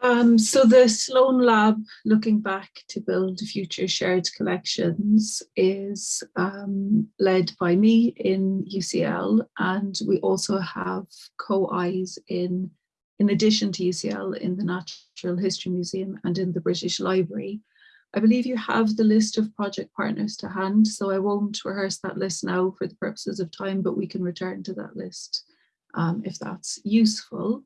Um, so the Sloane Lab, looking back to build future shared collections, is um, led by me in UCL, and we also have co-Is in, in addition to UCL, in the Natural History Museum and in the British Library. I believe you have the list of project partners to hand, so I won't rehearse that list now for the purposes of time, but we can return to that list um, if that's useful.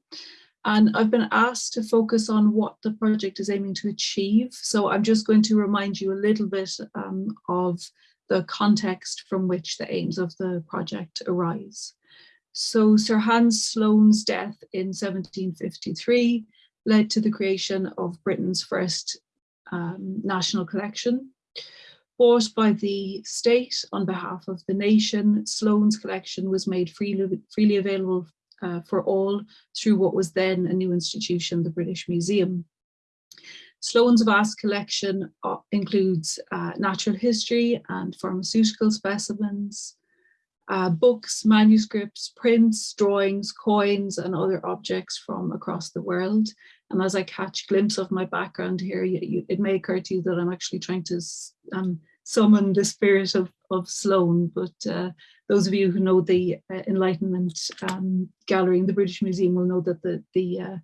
And I've been asked to focus on what the project is aiming to achieve. So I'm just going to remind you a little bit um, of the context from which the aims of the project arise. So Sir Hans Sloane's death in 1753 led to the creation of Britain's first um, national collection. Bought by the state on behalf of the nation, Sloane's collection was made freely, freely available uh, for all through what was then a new institution, the British Museum. Sloane's vast collection uh, includes uh, natural history and pharmaceutical specimens, uh, books, manuscripts, prints, drawings, coins, and other objects from across the world. And as I catch glimpse of my background here, you, you, it may occur to you that I'm actually trying to um, summon the spirit of, of Sloane, but uh, those of you who know the uh, Enlightenment um, Gallery in the British Museum will know that the, the uh,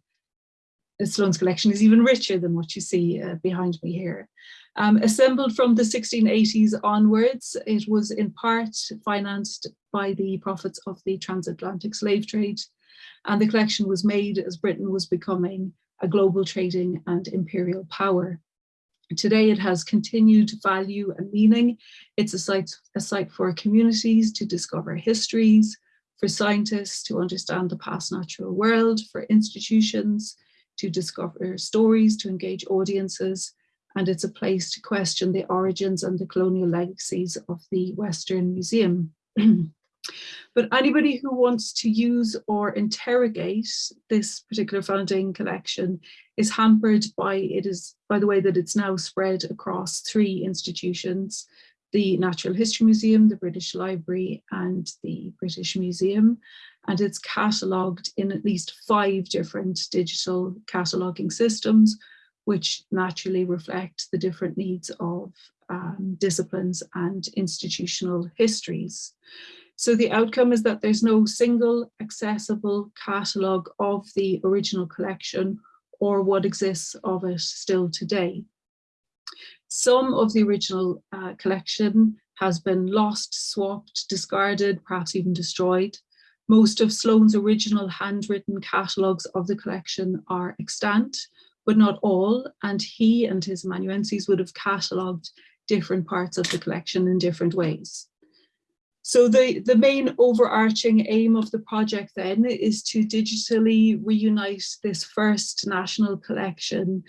Sloane's collection is even richer than what you see uh, behind me here. Um, assembled from the 1680s onwards, it was in part financed by the profits of the transatlantic slave trade, and the collection was made as Britain was becoming a global trading and imperial power. Today it has continued value and meaning. It's a site, a site for communities to discover histories, for scientists to understand the past natural world, for institutions to discover stories, to engage audiences, and it's a place to question the origins and the colonial legacies of the Western Museum. but anybody who wants to use or interrogate this particular founding collection is hampered by it is by the way that it's now spread across three institutions the Natural History Museum, the British Library and the British Museum and it's catalogued in at least five different digital cataloguing systems which naturally reflect the different needs of um, disciplines and institutional histories. So the outcome is that there's no single accessible catalogue of the original collection or what exists of it still today. Some of the original uh, collection has been lost, swapped, discarded, perhaps even destroyed. Most of Sloane's original handwritten catalogues of the collection are extant, but not all, and he and his amanuenses would have catalogued different parts of the collection in different ways. So the, the main overarching aim of the project then is to digitally reunite this first national collection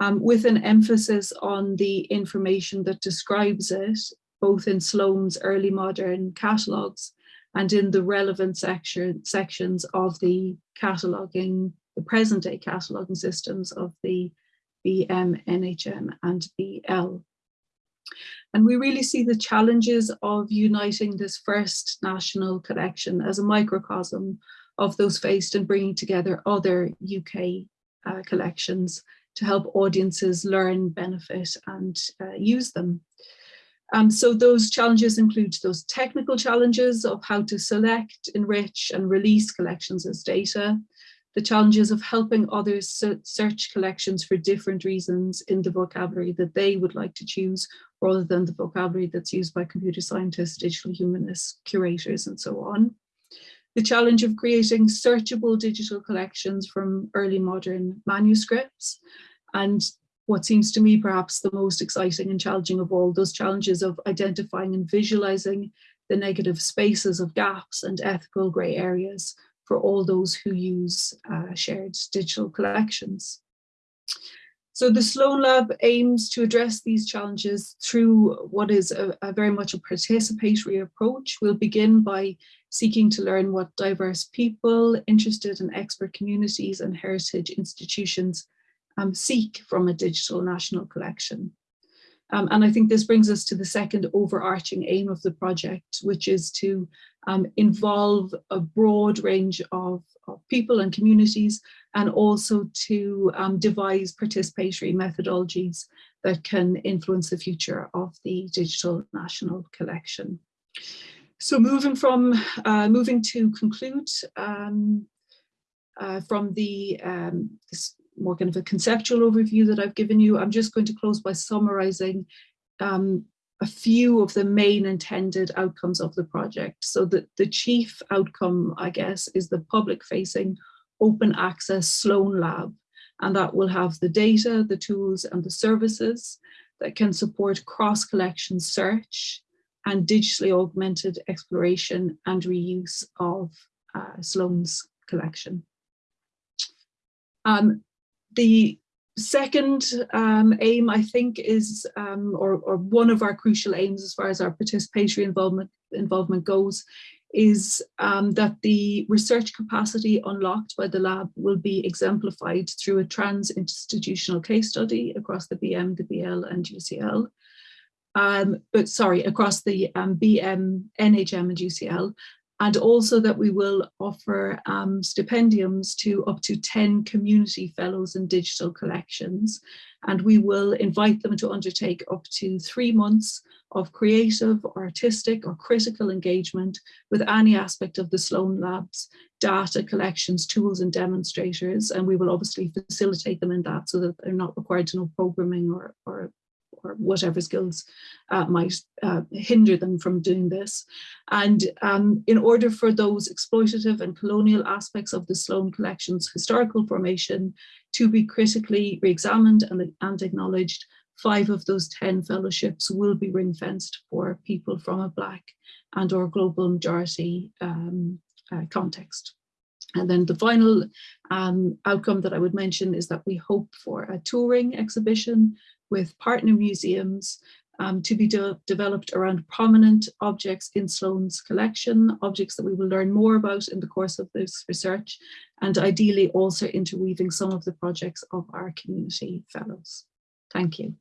um, with an emphasis on the information that describes it, both in Sloane's early modern catalogues and in the relevant section, sections of the cataloguing, the present day cataloguing systems of the BM, NHM and BL. And we really see the challenges of uniting this first national collection as a microcosm of those faced and bringing together other UK uh, collections to help audiences learn, benefit and uh, use them. Um, so those challenges include those technical challenges of how to select, enrich and release collections as data, the challenges of helping others search collections for different reasons in the vocabulary that they would like to choose rather than the vocabulary that's used by computer scientists, digital humanists, curators, and so on. The challenge of creating searchable digital collections from early modern manuscripts and what seems to me perhaps the most exciting and challenging of all, those challenges of identifying and visualizing the negative spaces of gaps and ethical grey areas for all those who use uh, shared digital collections. So the Sloane Lab aims to address these challenges through what is a, a, very much a participatory approach. We'll begin by seeking to learn what diverse people, interested in expert communities and heritage institutions um, seek from a digital national collection. Um, and I think this brings us to the second overarching aim of the project, which is to um, involve a broad range of of people and communities, and also to um, devise participatory methodologies that can influence the future of the digital national collection. So moving from uh, moving to conclude um, uh, from the um, more kind of a conceptual overview that I've given you, I'm just going to close by summarizing um, a few of the main intended outcomes of the project. So the, the chief outcome, I guess, is the public facing open access Sloane Lab. And that will have the data, the tools and the services that can support cross collection search and digitally augmented exploration and reuse of uh, Sloane's collection. Um, the second um, aim, I think, is, um, or, or, one of our crucial aims as far as our participatory involvement, involvement goes, is um, that the research capacity unlocked by the lab will be exemplified through a trans-institutional case study across the BM, the BL and UCL. Um, but sorry, across the um, BM, NHM and UCL, and also that we will offer um, stipendiums to up to 10 community fellows in digital collections. And we will invite them to undertake up to three months of creative, artistic or critical engagement with any aspect of the Sloane Labs, data collections, tools and demonstrators. And we will obviously facilitate them in that so that they're not required to know programming or, or or whatever skills uh, might uh, hinder them from doing this. And um, in order for those exploitative and colonial aspects of the Sloane Collection's historical formation to be critically re-examined and, and acknowledged, five of those 10 fellowships will be ring fenced for people from a Black and or global majority um, uh, context. And then the final um, outcome that I would mention is that we hope for a touring exhibition with partner museums um, to be de developed around prominent objects in Sloane's collection, objects that we will learn more about in the course of this research, and ideally also interweaving some of the projects of our community fellows. Thank you.